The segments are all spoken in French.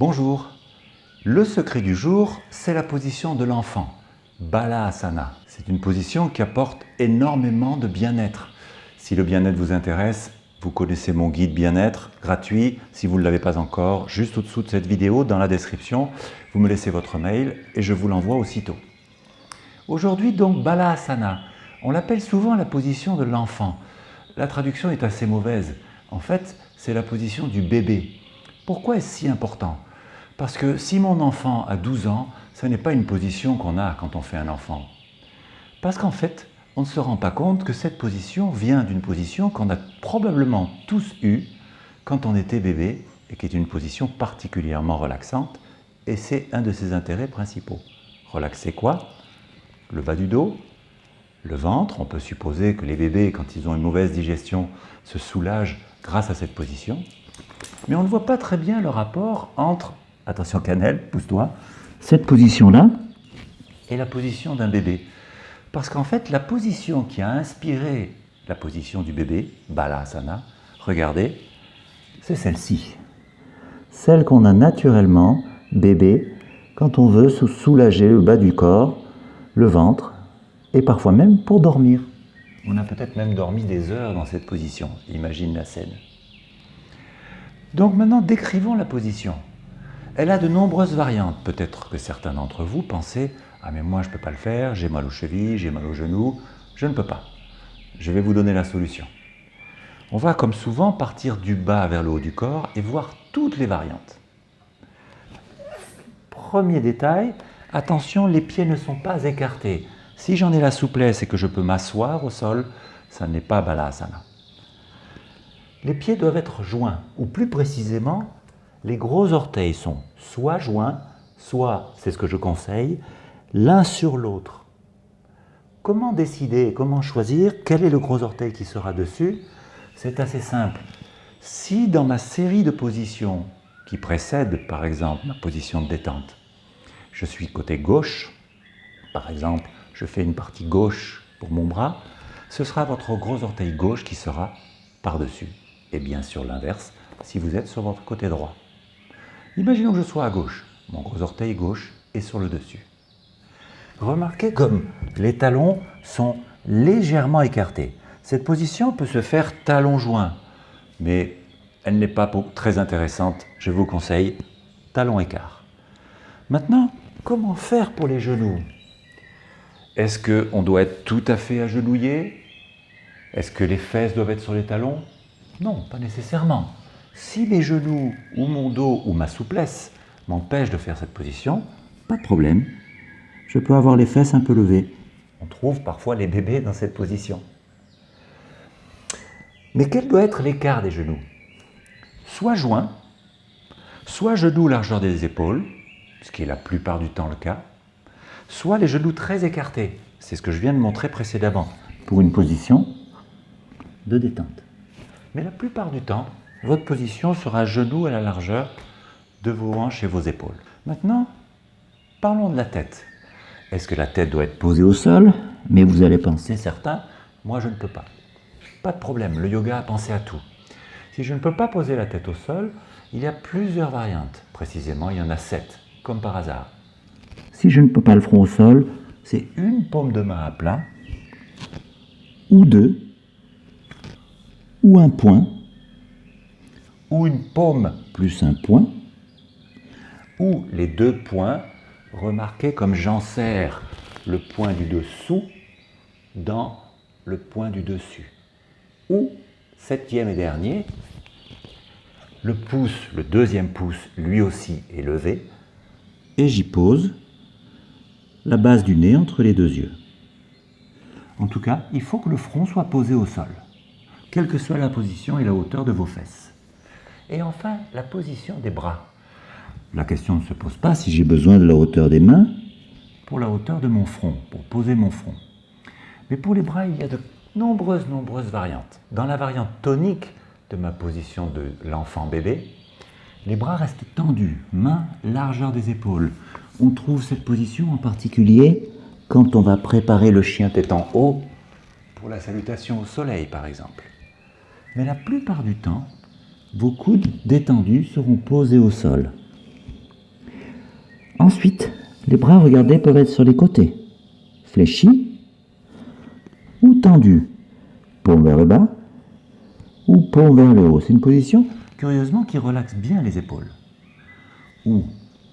Bonjour. Le secret du jour, c'est la position de l'enfant, Balasana. C'est une position qui apporte énormément de bien-être. Si le bien-être vous intéresse, vous connaissez mon guide bien-être gratuit. Si vous ne l'avez pas encore, juste au-dessous de cette vidéo, dans la description, vous me laissez votre mail et je vous l'envoie aussitôt. Aujourd'hui donc Balasana. On l'appelle souvent la position de l'enfant. La traduction est assez mauvaise. En fait, c'est la position du bébé. Pourquoi est-ce si important? Parce que si mon enfant a 12 ans, ce n'est pas une position qu'on a quand on fait un enfant. Parce qu'en fait, on ne se rend pas compte que cette position vient d'une position qu'on a probablement tous eue quand on était bébé et qui est une position particulièrement relaxante et c'est un de ses intérêts principaux. Relaxer quoi? Le bas du dos, le ventre. On peut supposer que les bébés, quand ils ont une mauvaise digestion, se soulagent grâce à cette position. Mais on ne voit pas très bien le rapport entre, attention cannelle, pousse-toi, cette position-là et la position d'un bébé. Parce qu'en fait, la position qui a inspiré la position du bébé, Balasana, regardez, c'est celle-ci. Celle qu'on a naturellement, bébé, quand on veut se soulager le bas du corps, le ventre, et parfois même pour dormir. On a peut-être même dormi des heures dans cette position. Imagine la scène. Donc maintenant, décrivons la position. Elle a de nombreuses variantes. Peut-être que certains d'entre vous pensaient « Ah mais moi je ne peux pas le faire, j'ai mal aux chevilles, j'ai mal aux genoux, je ne peux pas. » Je vais vous donner la solution. On va comme souvent partir du bas vers le haut du corps et voir toutes les variantes. Premier détail, attention, les pieds ne sont pas écartés. Si j'en ai la souplesse et que je peux m'asseoir au sol, ça n'est pas Balasana les pieds doivent être joints, ou plus précisément, les gros orteils sont soit joints, soit, c'est ce que je conseille, l'un sur l'autre. Comment décider, comment choisir quel est le gros orteil qui sera dessus? C'est assez simple. Si dans ma série de positions qui précède par exemple ma position de détente, je suis côté gauche, par exemple je fais une partie gauche pour mon bras, ce sera votre gros orteil gauche qui sera par-dessus et bien sûr l'inverse si vous êtes sur votre côté droit. Imaginons que je sois à gauche, mon gros orteil gauche est sur le dessus. Remarquez comme les talons sont légèrement écartés. Cette position peut se faire talon joint, mais elle n'est pas très intéressante. Je vous conseille talon écart. Maintenant, comment faire pour les genoux? Est-ce qu'on doit être tout à fait agenouillé? Est-ce que les fesses doivent être sur les talons? Non, pas nécessairement. Si les genoux ou mon dos ou ma souplesse m'empêchent de faire cette position, pas de problème. Je peux avoir les fesses un peu levées. On trouve parfois les bébés dans cette position. Mais quel doit être l'écart des genoux? Soit joint, soit genoux largeur des épaules, ce qui est la plupart du temps le cas, soit les genoux très écartés. C'est ce que je viens de montrer précédemment, pour une position de détente. Mais la plupart du temps, votre position sera genou à la largeur de vos hanches et vos épaules. Maintenant, parlons de la tête. Est-ce que la tête doit être posée au sol? Mais vous allez penser, certains, moi je ne peux pas. Pas de problème, le yoga a pensé à tout. Si je ne peux pas poser la tête au sol, il y a plusieurs variantes. Précisément, il y en a sept, comme par hasard. Si je ne peux pas le front au sol, c'est une paume de main à plat, ou deux, ou un point, ou une paume plus un point, ou les deux points, remarquez comme j'ensserre le point du dessous dans le point du dessus. Ou, septième et dernier, le pouce, le deuxième pouce, lui aussi est levé, et j'y pose la base du nez entre les deux yeux. En tout cas, il faut que le front soit posé au sol quelle que soit la position et la hauteur de vos fesses. Et enfin, la position des bras. La question ne se pose pas si j'ai besoin de la hauteur des mains pour la hauteur de mon front, pour poser mon front. Mais pour les bras, il y a de nombreuses, nombreuses variantes. Dans la variante tonique de ma position de l'enfant bébé, les bras restent tendus, mains largeur des épaules. On trouve cette position en particulier quand on va préparer le chien tête en haut pour la salutation au soleil par exemple mais la plupart du temps, vos coudes détendus seront posés au sol. Ensuite, les bras, regardez, peuvent être sur les côtés, fléchis ou tendus, paume vers le bas ou paume vers le haut. C'est une position, curieusement, qui relaxe bien les épaules. Ou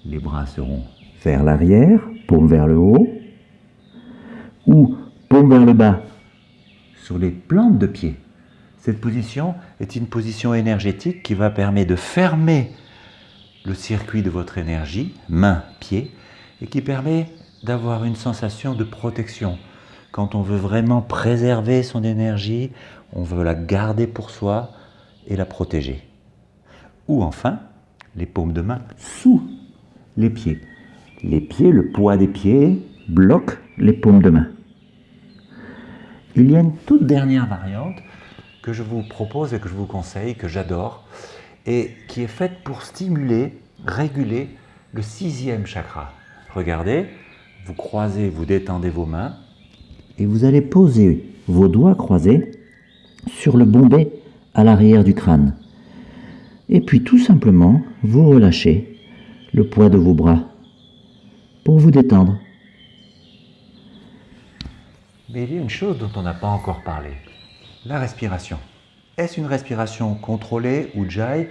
les bras seront vers l'arrière, paume vers le haut, ou paume vers le bas sur les plantes de pied. Cette position est une position énergétique qui va permettre de fermer le circuit de votre énergie, main-pied, et qui permet d'avoir une sensation de protection. Quand on veut vraiment préserver son énergie, on veut la garder pour soi et la protéger. Ou enfin, les paumes de main sous les pieds. Les pieds, le poids des pieds bloque les paumes de main. Il y a une toute dernière variante que je vous propose et que je vous conseille, que j'adore, et qui est faite pour stimuler, réguler le sixième chakra. Regardez, vous croisez, vous détendez vos mains, et vous allez poser vos doigts croisés sur le bombé à l'arrière du crâne. Et puis tout simplement, vous relâchez le poids de vos bras pour vous détendre. Mais il y a une chose dont on n'a pas encore parlé, la respiration. Est-ce une respiration contrôlée ou jai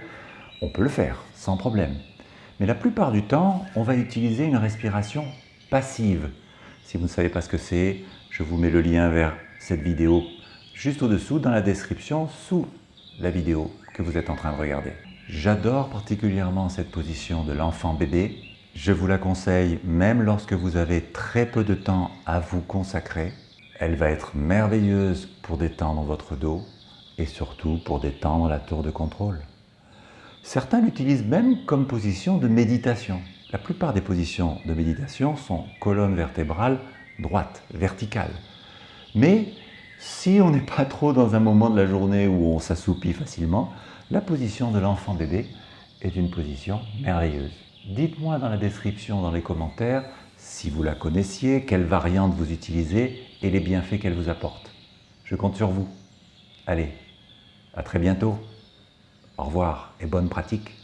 On peut le faire, sans problème. Mais la plupart du temps, on va utiliser une respiration passive. Si vous ne savez pas ce que c'est, je vous mets le lien vers cette vidéo juste au-dessous dans la description, sous la vidéo que vous êtes en train de regarder. J'adore particulièrement cette position de l'enfant bébé. Je vous la conseille même lorsque vous avez très peu de temps à vous consacrer. Elle va être merveilleuse pour détendre votre dos, et surtout pour détendre la tour de contrôle. Certains l'utilisent même comme position de méditation. La plupart des positions de méditation sont colonne vertébrale droite, verticale. Mais si on n'est pas trop dans un moment de la journée où on s'assoupit facilement, la position de l'enfant bébé est une position merveilleuse. Dites-moi dans la description, dans les commentaires, si vous la connaissiez, quelle variante vous utilisez et les bienfaits qu'elle vous apporte. Je compte sur vous. Allez, à très bientôt. Au revoir et bonne pratique.